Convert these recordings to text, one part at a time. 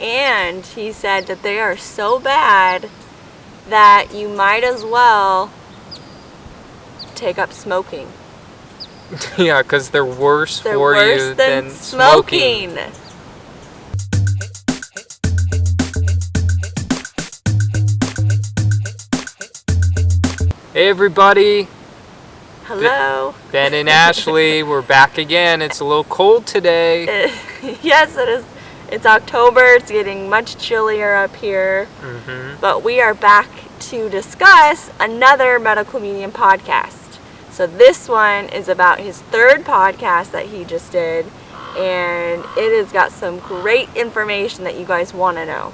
And he said that they are so bad that you might as well take up smoking. yeah, because they're worse They're for worse you than, than smoking. Hey everybody, Hello. Ben and Ashley, we're back again. It's a little cold today. yes, it is. It's October. It's getting much chillier up here. hmm But we are back to discuss another Medical Medium podcast. So this one is about his third podcast that he just did, and it has got some great information that you guys want to know.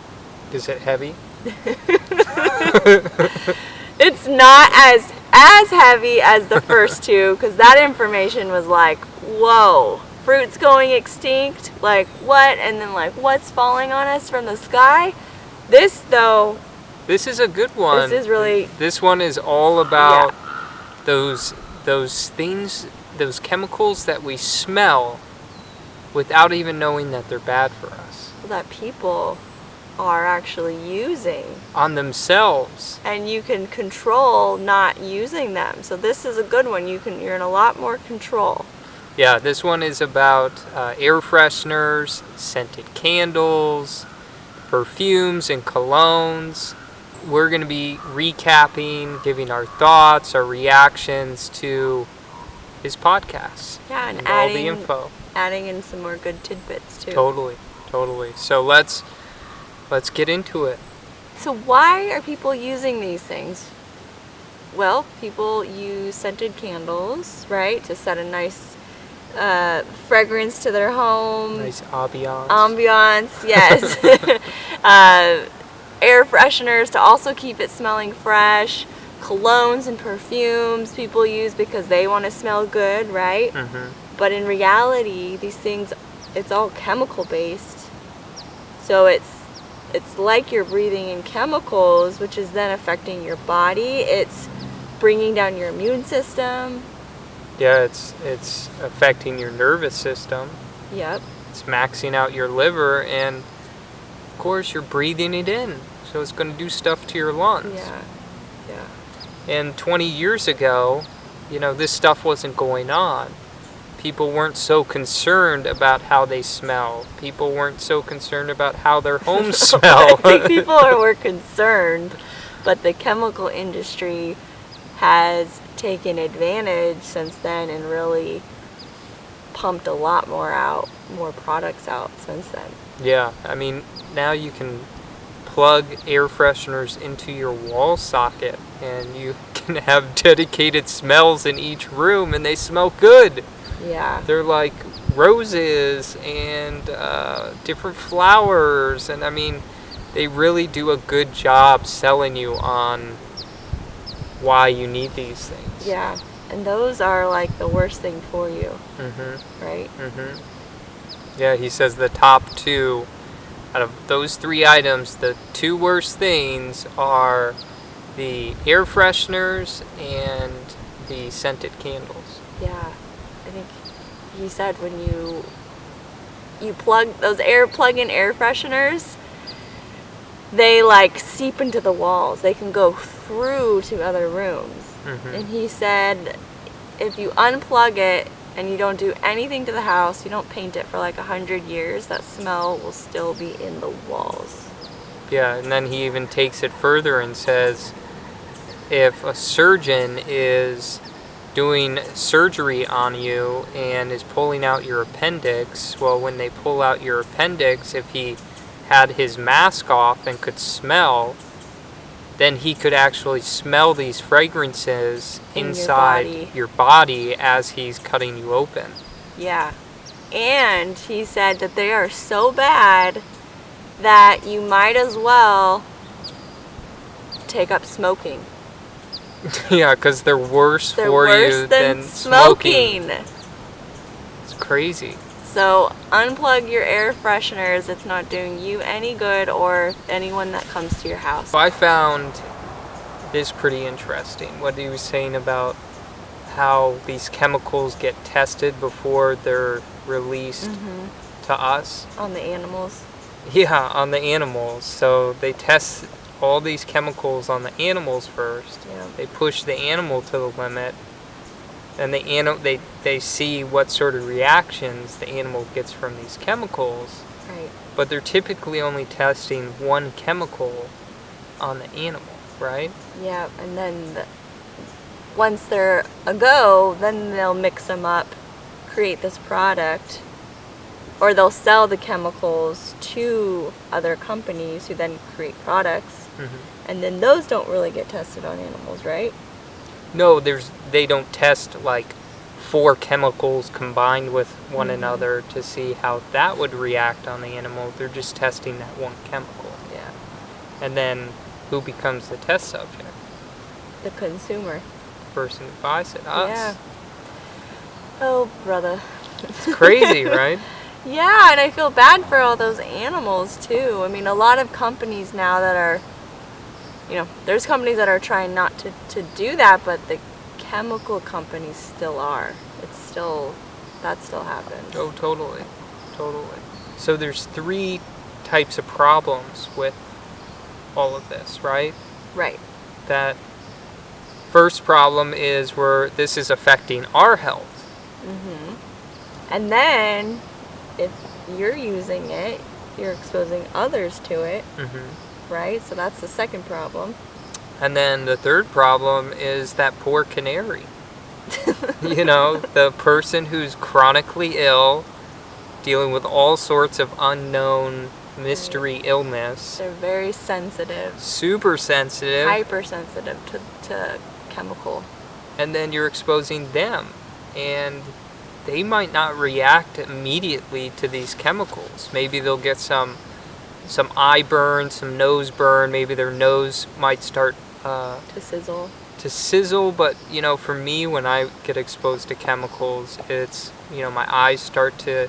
Is it heavy? It's not as as heavy as the first two because that information was like, whoa, fruits going extinct, like what? And then like what's falling on us from the sky? This though, This is a good one. this is really This one is all about those those things, those chemicals that we smell without even knowing that they're bad for us that people are actually using on themselves. and you can control not using them. So this is a good one. You can you're in a lot more control. Yeah, this one is about uh, air fresheners, scented candles, perfumes, and colognes. We're going to be recapping, giving our thoughts, our reactions to his podcast Yeah, and, and all the adding info. adding in some more good tidbits too. Totally, totally. So let's let's get into it. So why are people using these things? Well, people use scented candles, right, to set a nice uh, fragrance to their home. Nice ambiance. Ambiance, yes. uh, air fresheners to also keep it smelling fresh. Colognes and perfumes people use because they want to smell good, right? hmm But in reality, these things, it's all chemical based. So it's it's like you're breathing in chemicals, which is then affecting your body. It's bringing down your immune system. Yeah, it's it's affecting your nervous system. Yep. It's maxing out your liver, and of course you're breathing it in. So it's going to do stuff to your lungs. Yeah. Yeah. And 20 years ago, you know, this stuff wasn't going on. People weren't so concerned about how they smell. People weren't so concerned about how their homes smell. I think people are were concerned, but the chemical industry has taken advantage since then and really pumped a lot more out, more products out since then. yeah, I mean, now you can plug air fresheners into your wall socket and you can have dedicated smells in each room and they smell good. Yeah. They're like roses and uh, different flowers, and I mean, they really do a good job selling you on why you need these things. Yeah. And those are like the worst thing for you, Mhm. right? Mhm. Yeah, he says the top two out of those three items, the two worst things are the air fresheners and the scented candles. Yeah. I think he said when you you plug those air plug-in air fresheners, they like seep into the walls. They can go through to other rooms. Mhm. And he said if you unplug it and you don't do anything to the house, you don't paint it for like a hundred years, that smell will still be in the walls. Yeah, and then he even takes it further and says if a surgeon is doing surgery on you and is pulling out your appendix, well, when they pull out your appendix, if he had his mask off and could smell, then he could actually smell these fragrances In your inside body. your body as he's cutting you open. Yeah. And he said that they are so bad that you might as well take up smoking. yeah, because they're worse They're for worse you than, than smoking. It's crazy. So unplug your air fresheners. It's not doing you any good or anyone that comes to your house. I found this pretty interesting. What he was saying about how these chemicals get tested before they're released Mhm. to us. On the animals. Yeah, on the animals. So they test all these chemicals on the animals first. Yeah. They push the animal to the limit, and the animal they they see what sort of reactions the animal gets from these chemicals. Right. But they're typically only testing one chemical on the animal, right? Yeah, and then the, once they're a go, then they'll mix them up, create this product, or they'll sell the chemicals to other companies who then create products, Mm-hmm. and then those don't really get tested on animals, right? No, there's they don't test like four chemicals combined with one Mhm. another to see how that would react on the animal. They're just testing that one chemical. Yeah. And then who becomes the test subject? The consumer. The person who buys it, us. Yeah. Oh, brother. It's crazy, right? Yeah, and I feel bad for all those animals too. I mean, a lot of companies now that are, you know, there's companies that are trying not to, to do that, but the chemical companies still are. It's still, that still happens. Oh, totally. Totally. So there's three types of problems with all of this, right? Right. That first problem is where this is affecting our health. Mm -hmm. And then, if you're using it, you're exposing others to it, hmm right? So that's the second problem. And then the third problem is that poor canary. you know, the person who's chronically ill, dealing with all sorts of unknown mystery illness, They're very sensitive, super sensitive, hypersensitive to, to chemical. and then you're exposing them. And they might not react immediately to these chemicals. Maybe they'll get some some eye burn, some nose burn, maybe their nose might start uh, to sizzle. to sizzle, but you know, for me, when I get exposed to chemicals, it's you know, my eyes start to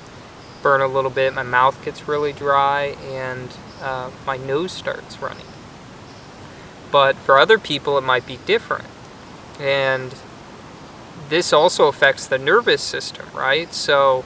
burn a little bit, my mouth gets really dry, and uh, my nose starts running. But for other people, it might be different, and this also affects the nervous system, right? So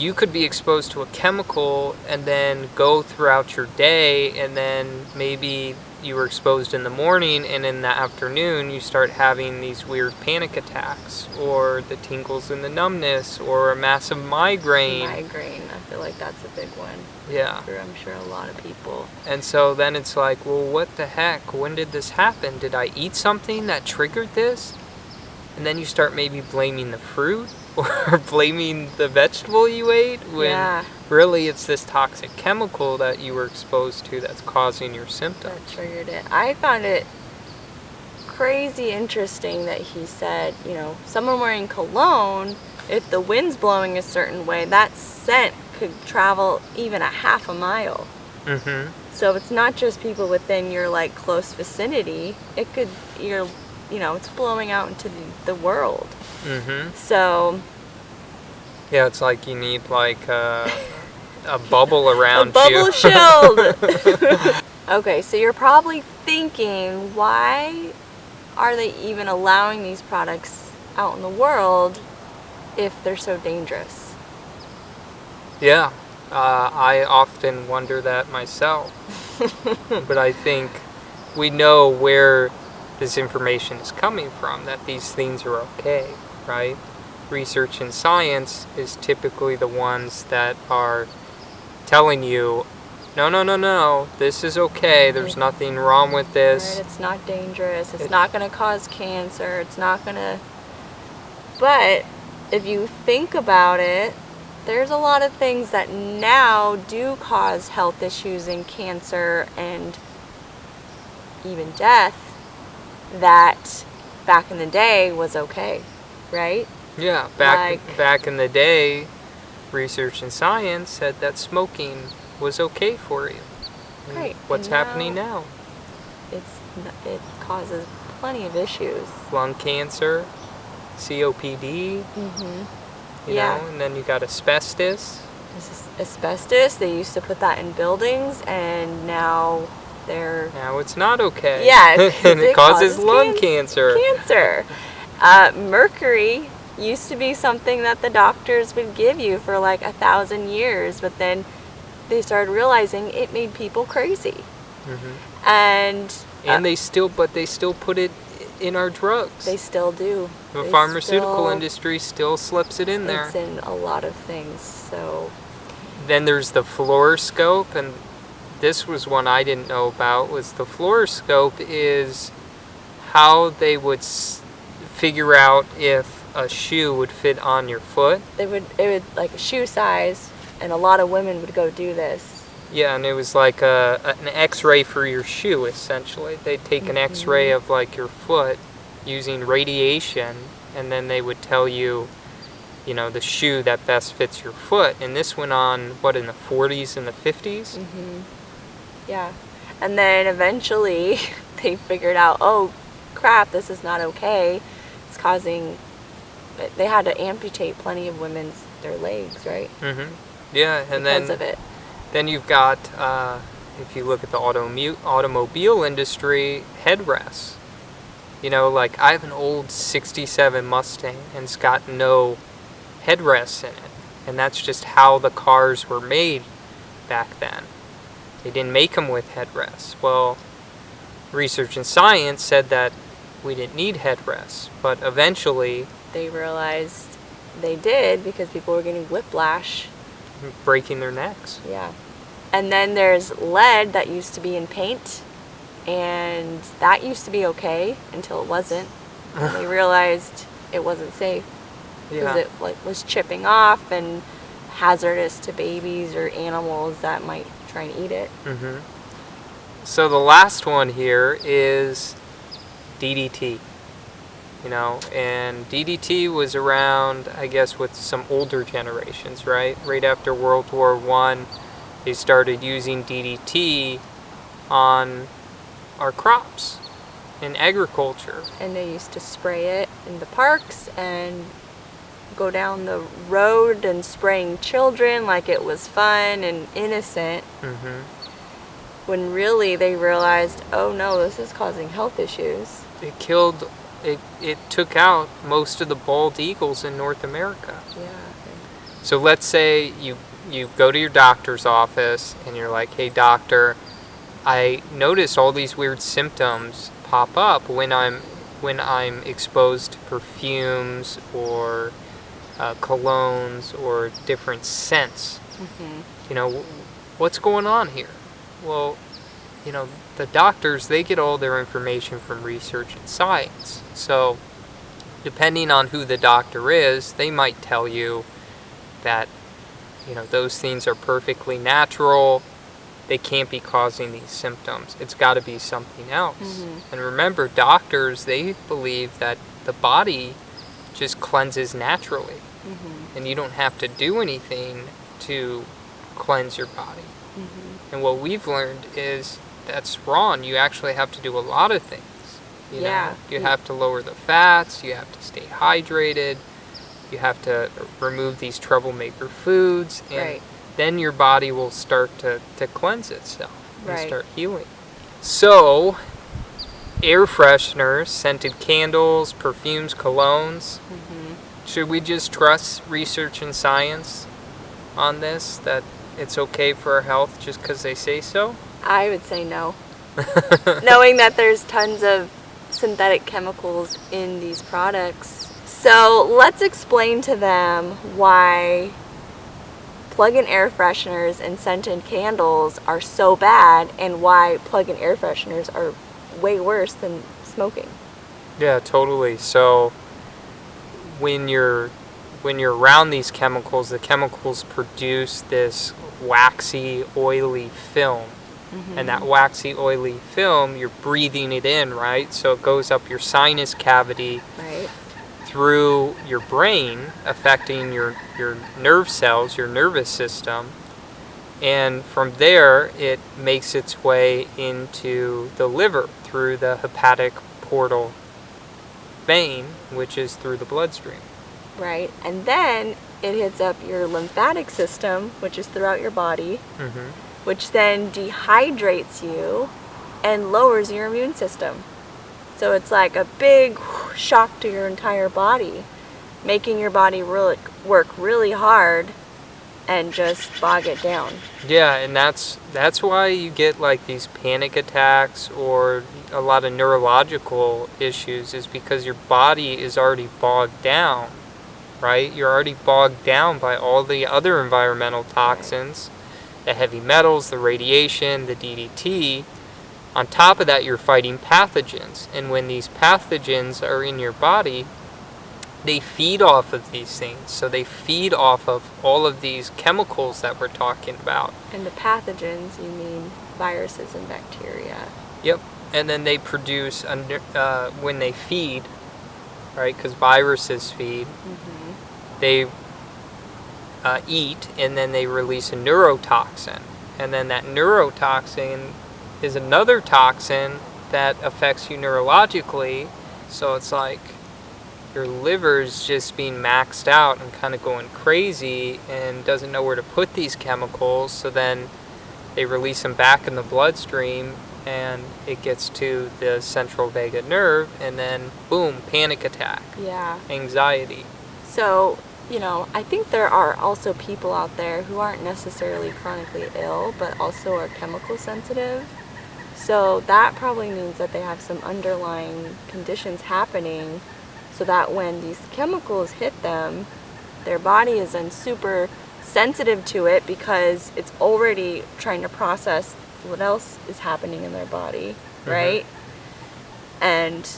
you could be exposed to a chemical and then go throughout your day and then maybe you were exposed in the morning and in the afternoon you start having these weird panic attacks or the tingles and the numbness or a massive migraine. Migraine. I feel like that's a big one. Yeah. For I'm sure a lot of people. and so then it's like well what the heck? When did this happen? Did i eat something that triggered this? And then you start maybe blaming the fruit or blaming the vegetable you ate when yeah, really it's this toxic chemical that you were exposed to that's causing your symptoms. that triggered it. I found it crazy interesting that he said, you know, someone wearing cologne, if the wind's blowing a certain way, that scent could travel even a half a mile. Mm-hmm. So it's not just people within your like close vicinity. It could you're you know, it's blowing out into the, the world. Mm-hmm. So Yeah, it's like you need like a, a bubble a around bubble you. shield. okay, so you're probably thinking, why are they even allowing these products out in the world if they're so dangerous? yeah, uh, I often wonder that myself. but I think we know where this information is coming from, that these things are okay, right? Research and science is typically the ones that are telling you, no, no, no, no, this is okay, there's nothing wrong with Right? this. It's not dangerous. It's It- not going to cause cancer. It's not going to. But if you think about it, there's a lot of things that now do cause health issues and cancer and even death that back in the day was okay, right? Yeah, back Like- back in the day, research and science said that smoking was okay for you. And Right, What's and happening now- now? It's it causes plenty of issues. Lung cancer, COPD, Mm-hmm. you Yeah. know, and then you got asbestos. This is asbestos. They used to put that in buildings, and now they're Now it's not okay. Yeah, and it, it causes, causes lung can- cancer. cancer. Uh, mercury used to be something that the doctors would give you for like a thousand years, but then they started realizing it made people crazy. hmm And And uh, they still, but they still put it in our drugs. they still do. the They pharmaceutical still- industry still slips it in there. It's in a lot of things. So Then there's the fluoroscope, and this was one I didn't know about. Was the fluoroscope is how they would figure out if a shoe would fit on your foot. they would it would like a shoe size, and a lot of women would go do this. Yeah, and it was like a, an X-ray for your shoe essentially. They'd take an X-ray of like your foot using radiation, and then they would tell you, you know, the shoe that best fits your foot. And this went on what in the 40s and the 50s. hmm Yeah, and then eventually they figured out, oh crap, this is not okay. It's causing. They had to amputate plenty of women's their legs, right? mm-hmm. Yeah, and because then of it. Then you've got, uh, if you look at the automu- automobile industry, headrests. You know, like I have an old 67 Mustang and it's got no headrests in it. And that's just how the cars were made back then. They didn't make them with headrests. Well, research and science said that we didn't need headrests. But eventually, They realized they did because people were getting whiplash breaking their necks. Yeah. And then there's lead that used to be in paint, and that used to be okay until it wasn't. And they realized it wasn't safe because Yeah. it like was chipping off and hazardous to babies or animals that might try and eat it. hmm So the last one here is DDT. You know, and DDT was around, I guess, with some older generations, right? Right after World War One, they started using DDT on our crops in agriculture. And they used to spray it in the parks and go down the road and spraying children like it was fun and innocent. hmm when really they realized, oh no, this is causing health issues. It killed. It, it took out most of the bald eagles in North America. Yeah. So let's say you you go to your doctor's office and you're like, "Hey doctor, I notice all these weird symptoms pop up when I'm when I'm exposed to perfumes or uh, colognes or different scents. hmm You know, what's going on here?" Well, you know, the doctors they get all their information from research and science. So, depending on who the doctor is, they might tell you that you know those things are perfectly natural. They can't be causing these symptoms. It's got to be something else. Mhm. and remember doctors they believe that the body just cleanses naturally. Hmm and you don't have to do anything to cleanse your body. Hmm and what we've learned is that's wrong you actually have to do a lot of things you Yeah. know you have to lower the fats you have to stay hydrated you have to remove these troublemaker foods and Right. then your body will start to, to cleanse itself and Right. start healing so air fresheners scented candles perfumes colognes hmm should we just trust research and science on this that it's okay for our health just because they say so I would say no. Knowing that there's tons of synthetic chemicals in these products. So let's explain to them why plug-in air fresheners and scented candles are so bad and why plug-in air fresheners are way worse than smoking. Yeah, totally. So when you're when you're around these chemicals, the chemicals produce this waxy, oily film. And that waxy, oily film, you're breathing it in, right? So it goes up your sinus cavity Right? through your brain, affecting your, your nerve cells, your nervous system. And from there, it makes its way into the liver through the hepatic portal vein, which is through the bloodstream. Right? And then it hits up your lymphatic system, which is throughout your body, hmm which then dehydrates you and lowers your immune system. So it's like a big shock to your entire body, making your body really work really hard and just bog it down. Yeah, and that's that's why you get like these panic attacks or a lot of neurological issues is because your body is already bogged down, right? You're already bogged down by all the other environmental toxins, the heavy metals, the radiation, the DDT. On top of that, you're fighting pathogens, and when these pathogens are in your body, they feed off of these things. So they feed off of all of these chemicals that we're talking about. And the pathogens, you mean viruses and bacteria. Yep. And then they produce, under, uh, when they feed, right, because viruses feed, Mm-hmm. they uh, eat and then they release a neurotoxin. And then that neurotoxin is another toxin that affects you neurologically. So it's like your liver's just being maxed out and kind of going crazy and doesn't know where to put these chemicals. So then they release them back in the bloodstream and it gets to the central vagus nerve and then boom, panic attack, Yeah. anxiety. So, you know, I think there are also people out there who aren't necessarily chronically ill, but also are chemical sensitive. So that probably means that they have some underlying conditions happening so that when these chemicals hit them, their body is then super sensitive to it because it's already trying to process what else is happening in their body, Mhm. right? And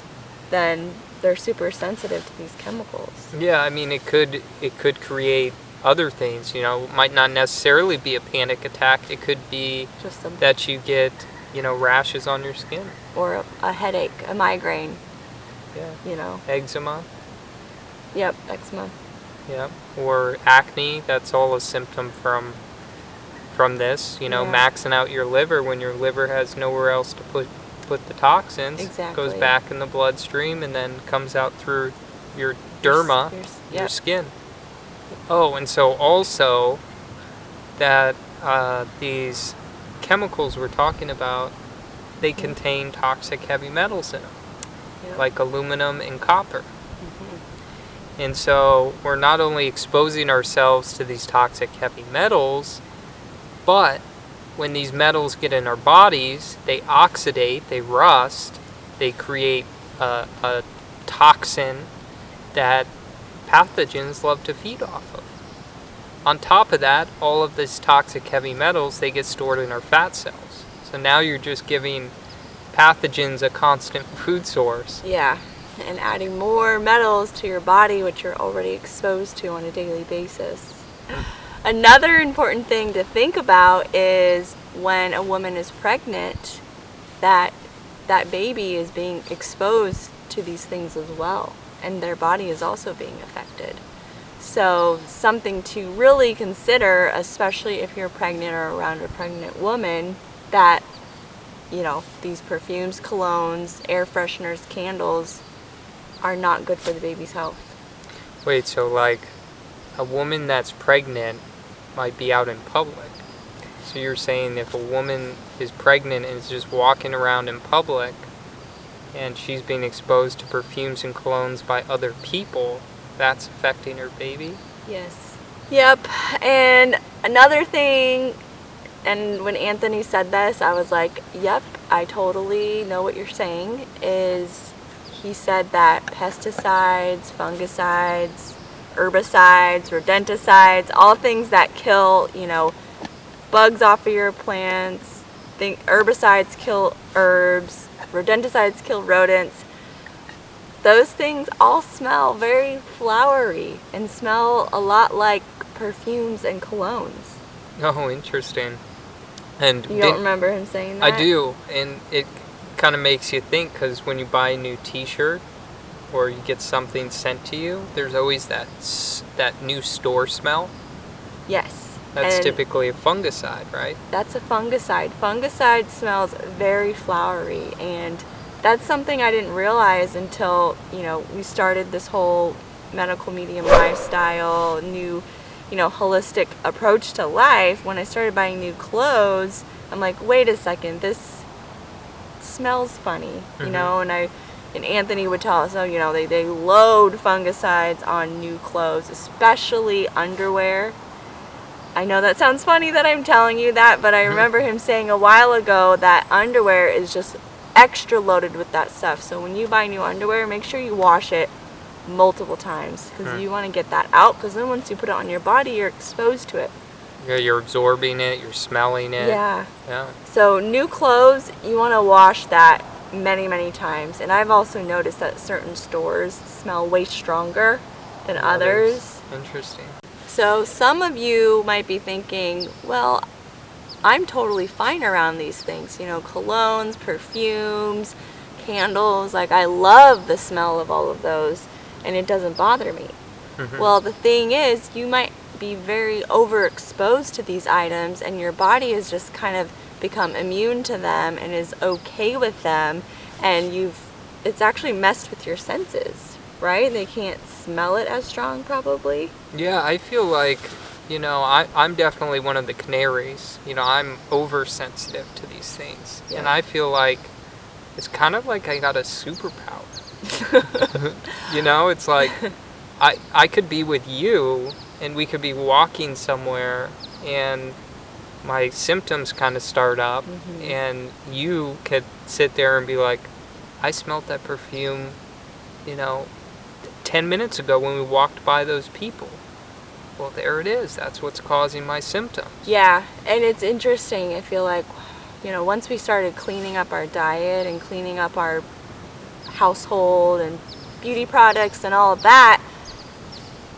then they're super sensitive to these chemicals. Yeah, I mean it could it could create other things, you know, it might not necessarily be a panic attack. It could be Just a that you get, you know, rashes on your skin. or a, a headache, a migraine, Yeah. you know. Eczema, Yep, eczema. yeah. Or acne, that's all a symptom from from this, you know, Yeah. maxing out your liver when your liver has nowhere else to put put the toxins. Exactly. Goes back in the bloodstream and then comes out through your derma. Your your yep. skin. Oh, and so also that uh, these chemicals we're talking about, they contain toxic heavy metals in them, Yep. like aluminum and copper. Mhm. And so we're not only exposing ourselves to these toxic heavy metals, but when these metals get in our bodies, they oxidate, they rust, they create a, a toxin that pathogens love to feed off of. On top of that, all of these toxic heavy metals, they get stored in our fat cells. So now you're just giving pathogens a constant food source. Yeah, and adding more metals to your body, which you're already exposed to on a daily basis. Another important thing to think about is when a woman is pregnant, that that baby is being exposed to these things as well, and their body is also being affected. So, something to really consider, especially if you're pregnant or around a pregnant woman, that you know, these perfumes, colognes, air fresheners, candles are not good for the baby's health. Wait, so like a woman that's pregnant might be out in public. So you're saying if a woman is pregnant and is just walking around in public and she's being exposed to perfumes and colognes by other people, that's affecting her baby? Yes. Yep. And another thing, and when Anthony said this, I was like, yep, I totally know what you're saying, is he said that pesticides, fungicides, herbicides, rodenticides, all things that kill, you know, bugs off of your plants, think herbicides kill herbs, rodenticides kill rodents. Those things all smell very flowery and smell a lot like perfumes and colognes. Oh, interesting. And You don't remember him saying that? I do, and it kind of makes you think because when you buy a new T-shirt or you get something sent to you, there's always that that new store smell. Yes. That's and typically a fungicide, right? That's a fungicide. Fungicide smells very flowery, and that's something I didn't realize until you know we started this whole medical medium lifestyle, new, you know, holistic approach to life. When I started buying new clothes, I'm like, wait a second, this smells funny, you Mhm. know, and I. And Anthony would tell us, oh, you know, they, they load fungicides on new clothes, especially underwear. I know that sounds funny that I'm telling you that, but I Mhm. remember him saying a while ago that underwear is just extra loaded with that stuff. So when you buy new underwear, make sure you wash it multiple times because Hmm. you want to get that out because then once you put it on your body, you're exposed to it. Yeah, you're absorbing it, you're smelling it. Yeah. Yeah. So new clothes, you want to wash that many, many times. And I've also noticed that certain stores smell way stronger than others. Interesting. So some of you might be thinking, well, I'm totally fine around these things, you know, colognes, perfumes, candles. Like I love the smell of all of those and it doesn't bother me. Mhm. Well, the thing is, you might be very overexposed to these items and your body is just kind of become immune to them and is okay with them and you've it's actually messed with your senses, right? They can't smell it as strong probably. Yeah, I feel like, you know, I, I'm definitely one of the canaries. You know, I'm oversensitive to these things. And I feel like it's kind of like I got a superpower. you know, it's like I, I could be with you and we could be walking somewhere and my symptoms kind of start up Mhm. and you could sit there and be like, I smelled that perfume, you know, 10 minutes ago when we walked by those people. Well, there it is. That's what's causing my symptoms. Yeah, and it's interesting. I feel like, you know, once we started cleaning up our diet and cleaning up our household and beauty products and all of that,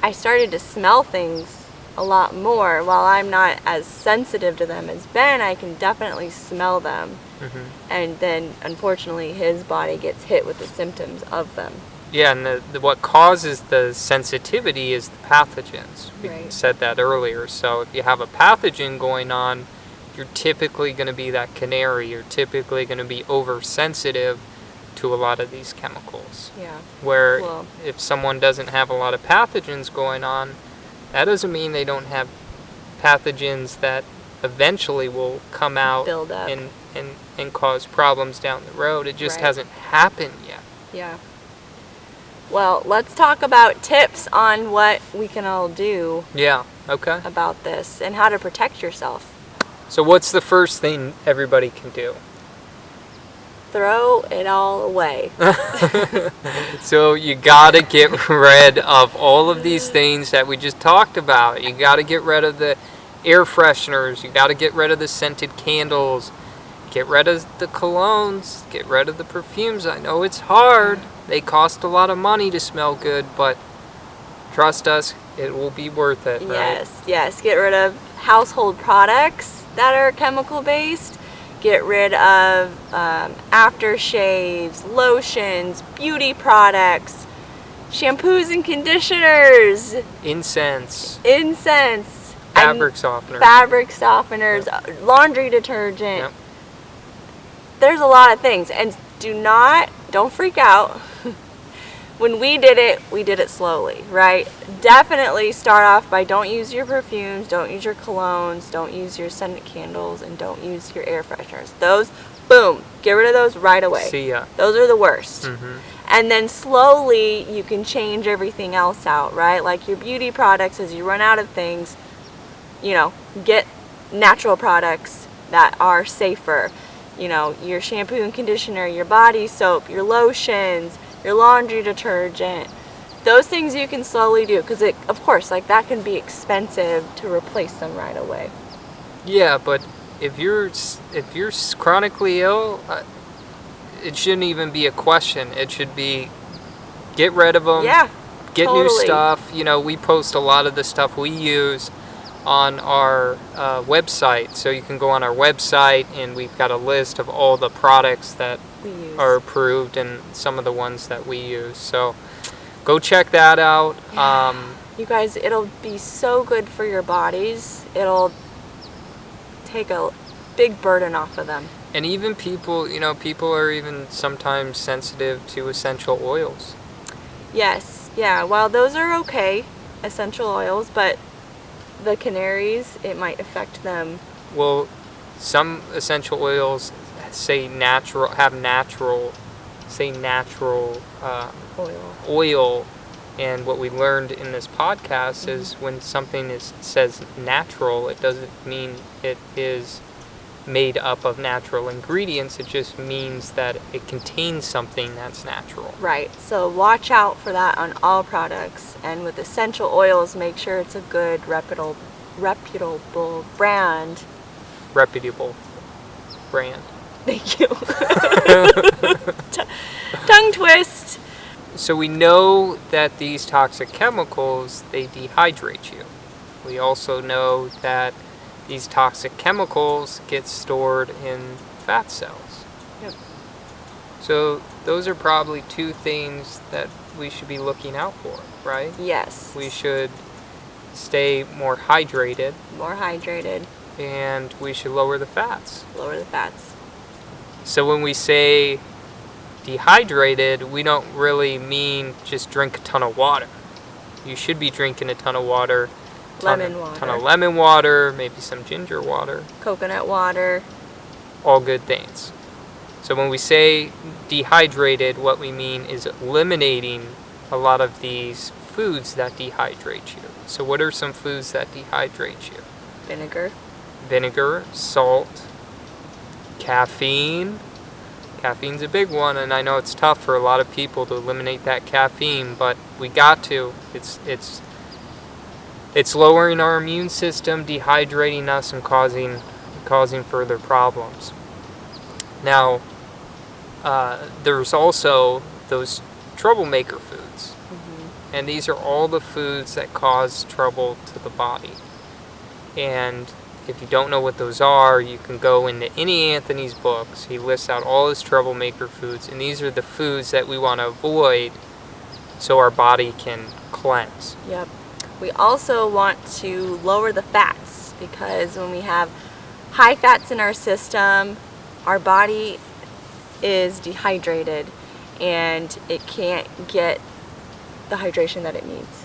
I started to smell things a lot more. While I'm not as sensitive to them as Ben, I can definitely smell them. hmm And then, unfortunately, his body gets hit with the symptoms of them. Yeah, and the, the, what causes the sensitivity is the pathogens. We Right. said that earlier. So if you have a pathogen going on, you're typically going to be that canary. You're typically going to be oversensitive to a lot of these chemicals. Yeah. Where Well- if someone doesn't have a lot of pathogens going on, that doesn't mean they don't have pathogens that eventually will come out Build up. and, and, and cause problems down the road. It just Right. hasn't happened yet. Yeah. Well, let's talk about tips on what we can all do Yeah, okay. about this and how to protect yourself. So what's the first thing everybody can do? Throw it all away. So you gotta get rid of all of these things that we just talked about. You gotta get rid of the air fresheners. You gotta get rid of the scented candles. Get rid of the colognes. Get rid of the perfumes. I know it's hard. They cost a lot of money to smell good, but trust us, it will be worth it. Right? Yes, yes. Get rid of household products that are chemical based. Get rid of um, aftershaves, lotions, beauty products, shampoos and conditioners, Incense, incense, fabric softener. fabric softeners, laundry detergent. Yep. There's a lot of things. And do not, don't freak out. When we did it, we did it slowly, right? Definitely start off by don't use your perfumes, don't use your colognes, don't use your scented candles, and don't use your air fresheners. Those, boom, get rid of those right away. See ya. Those are the worst. hmm And then slowly you can change everything else out, right? Like your beauty products, as you run out of things, you know, get natural products that are safer. You know, your shampoo and conditioner, your body soap, your lotions, your laundry detergent. Those things you can slowly do because it, of course, like that can be expensive to replace them right away. Yeah, but if you're if you're chronically ill, uh, it shouldn't even be a question. It should be get rid of them. yeah, get new stuff. You know, we post a lot of the stuff we use on our uh, website, so you can go on our website and we've got a list of all the products that we. Are approved and some of the ones that we use. So go check that out. Yeah. Um, You guys, it'll be so good for your bodies. It'll take a big burden off of them. and even people, you know, people are even sometimes sensitive to essential oils. Yes, yeah. While those are okay, essential oils, but the canaries, it might affect them. Well, some essential oils say natural have natural, say natural uh, Oil. oil And what we learned in this podcast is when something is says natural, it doesn't mean it is made up of natural ingredients. It just means that it contains something that's natural. Right. So watch out for that on all products. And with essential oils, make sure it's a good reputable reputable brand. Reputable brand. Thank you. Tongue twist. So we know that these toxic chemicals they dehydrate you. We also know that these toxic chemicals get stored in fat cells. Yep. So those are probably two things that we should be looking out for, right? Yes. We should stay more hydrated more hydrated, and we should lower the fats. lower the fats. So when we say dehydrated, we don't really mean just drink a ton of water. You should be drinking a ton of water. Ton Lemon of, water. Ton of lemon water, maybe some ginger water. Coconut water. All good things. So when we say dehydrated, what we mean is eliminating a lot of these foods that dehydrate you. So what are some foods that dehydrate you? Vinegar. vinegar, salt, caffeine. Caffeine's a big one, and I know it's tough for a lot of people to eliminate that caffeine, but we got to. It's it's it's lowering our immune system, dehydrating us, and causing causing further problems. Now, uh, there's also those troublemaker foods, and these are all the foods that cause trouble to the body. And if you don't know what those are, you can go into any Anthony's books. He lists out all his troublemaker foods, and these are the foods that we want to avoid so our body can cleanse. Yep. We also want to lower the fats because when we have high fats in our system, our body is dehydrated and it can't get the hydration that it needs.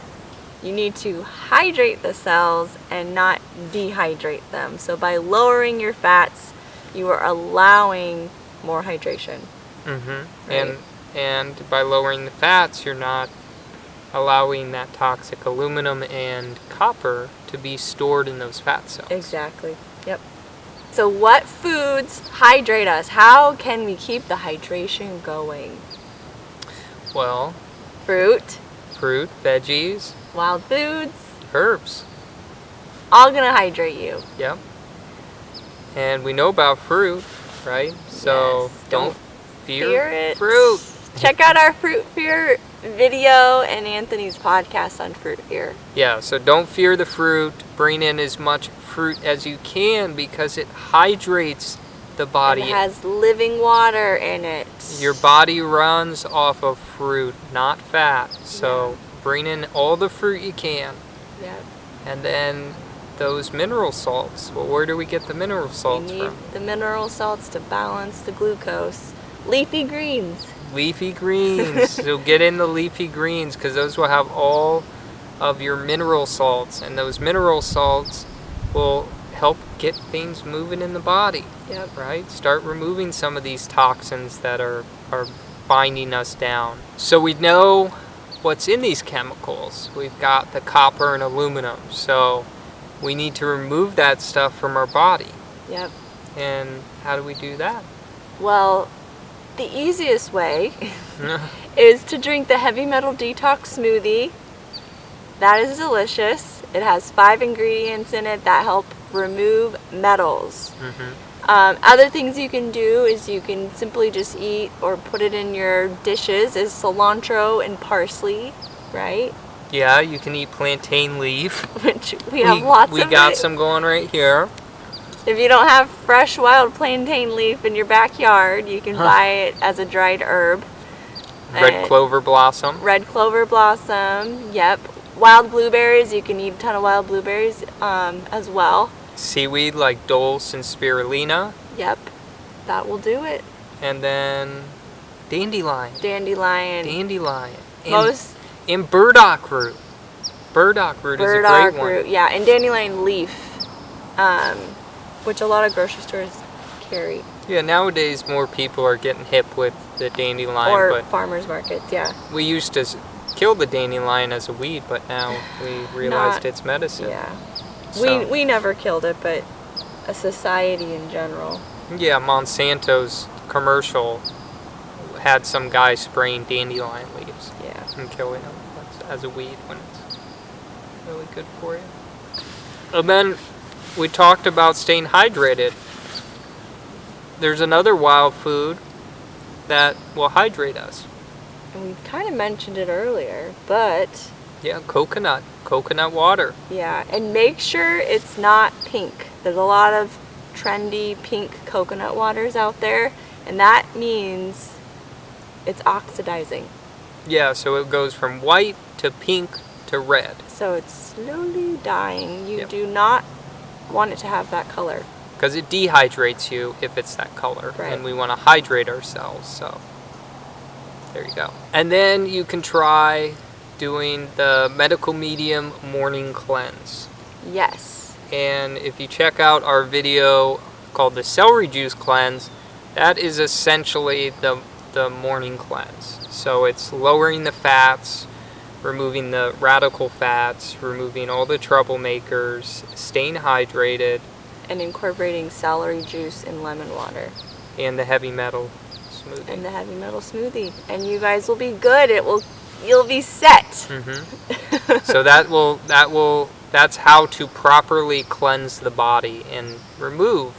You need to hydrate the cells and not dehydrate them. So by lowering your fats, you are allowing more hydration. Mm-hmm. Right. And and by lowering the fats, you're not allowing that toxic aluminum and copper to be stored in those fat cells. Exactly. Yep. So what foods hydrate us? How can we keep the hydration going? Well, Fruit, fruit, veggies, wild foods, herbs. all gonna hydrate you. Yep. And we know about fruit, right? So Yes, don't, don't fear, Fear it. fruit. Check out our fruit fear video and Anthony's podcast on fruit fear. Yeah, so don't fear the fruit. Bring in as much fruit as you can because it hydrates the body. It has living water in it. Your body runs off of fruit, not fat. So bring in all the fruit you can. Yep. And then those mineral salts. Well, where do we get the mineral We salts need from? the mineral salts to balance the glucose. Leafy greens. Leafy greens. so get in the leafy greens because those will have all of your mineral salts, and those mineral salts will help get things moving in the body. Yep. Right? Start removing some of these toxins that are are binding us down. So we know what's in these chemicals. We've got the copper and aluminum. So we need to remove that stuff from our body. Yep. And how do we do that? Well, the easiest way is to drink the heavy metal detox smoothie. That is delicious. It has five ingredients in it that help remove metals. hmm Um, other things you can do is you can simply just eat or put it in your dishes is cilantro and parsley, right? Yeah, you can eat plantain leaf. Which we have lots we of. We got it. some going right here. If you don't have fresh wild plantain leaf in your backyard, you can Huh. buy it as a dried herb. Red And- clover blossom. Red clover blossom, yep. Wild blueberries, you can eat a ton of wild blueberries um, as well. Seaweed like dulse and spirulina. Yep, that will do it. And then dandelion. Dandelion, Dandelion. And, most and burdock root. Burdock root burdock is a great root, one. yeah, and dandelion leaf, um, which a lot of grocery stores carry, Yeah, nowadays more people are getting hip with the dandelion, or but farmers markets, yeah. we used to kill the dandelion as a weed, but now we realized Not- it's medicine. Yeah. So- We we never killed it, but a society in general. Yeah, Monsanto's commercial had some guy spraying dandelion leaves Yeah. and killing them as- as a weed when it's really good for you. And then we talked about staying hydrated. There's another wild food that will hydrate us. And we kind of mentioned it earlier, but Yeah, coconut, coconut water. yeah, and make sure it's not pink. There's a lot of trendy pink coconut waters out there, and that means it's oxidizing. Yeah, so it goes from white to pink to red. So it's slowly dying. You Yep. do not want it to have that color. because it dehydrates you if it's that color Right. and we want to hydrate ourselves so there you go and then you can try doing the medical medium morning cleanse Yes. and if you check out our video called the celery juice cleanse that is essentially the the morning cleanse so it's lowering the fats removing the radical fats removing all the troublemakers staying hydrated And incorporating celery juice and lemon water and the heavy metal smoothie. and the heavy metal smoothie. And you guys will be good. It will you'll be set. hmm so that will that will that's how to properly cleanse the body and remove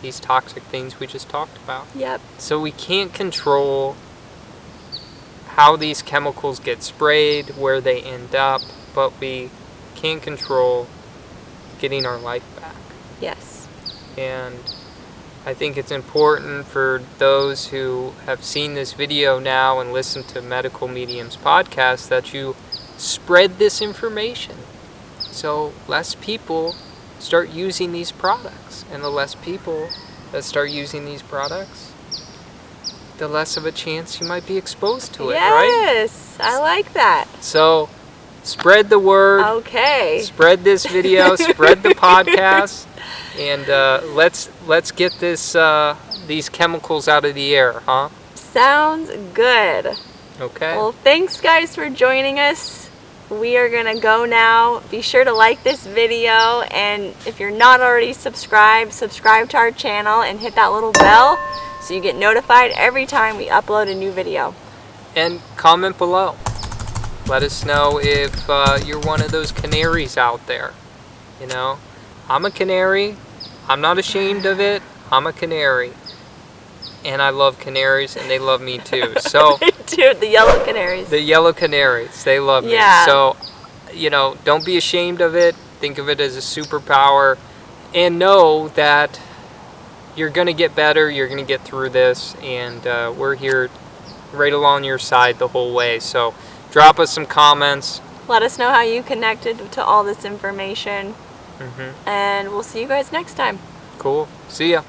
these toxic things we just talked about. Yep. So we can't control how these chemicals get sprayed, where they end up, but we can control getting our life back. Yes. And I think it's important for those who have seen this video now and listened to Medical Mediums podcast that you spread this information. So less people start using these products. And the less people that start using these products, the less of a chance you might be exposed to it, right? yes. I like that. So spread the word Okay. spread this video, spread the podcast, and uh, let's let's get this uh, these chemicals out of the air, huh? Sounds good. Okay. Well, thanks guys for joining us. We are going to go now. Be sure to like this video and if you're not already subscribed, subscribe to our channel and hit that little bell so you get notified every time we upload a new video. And comment below. Let us know if uh, you're one of those canaries out there. You know, I'm a canary. I'm not ashamed of it. I'm a canary. And I love canaries, and they love me too. So. Dude, the yellow canaries. The yellow canaries, they love me. Yeah. So, you know, don't be ashamed of it. Think of it as a superpower. And know that you're going to get better. You're going to get through this. And uh, we're here right along your side the whole way. So, drop us some comments. Let us know how you connected to all this information hmm and we'll see you guys next time. Cool. See ya.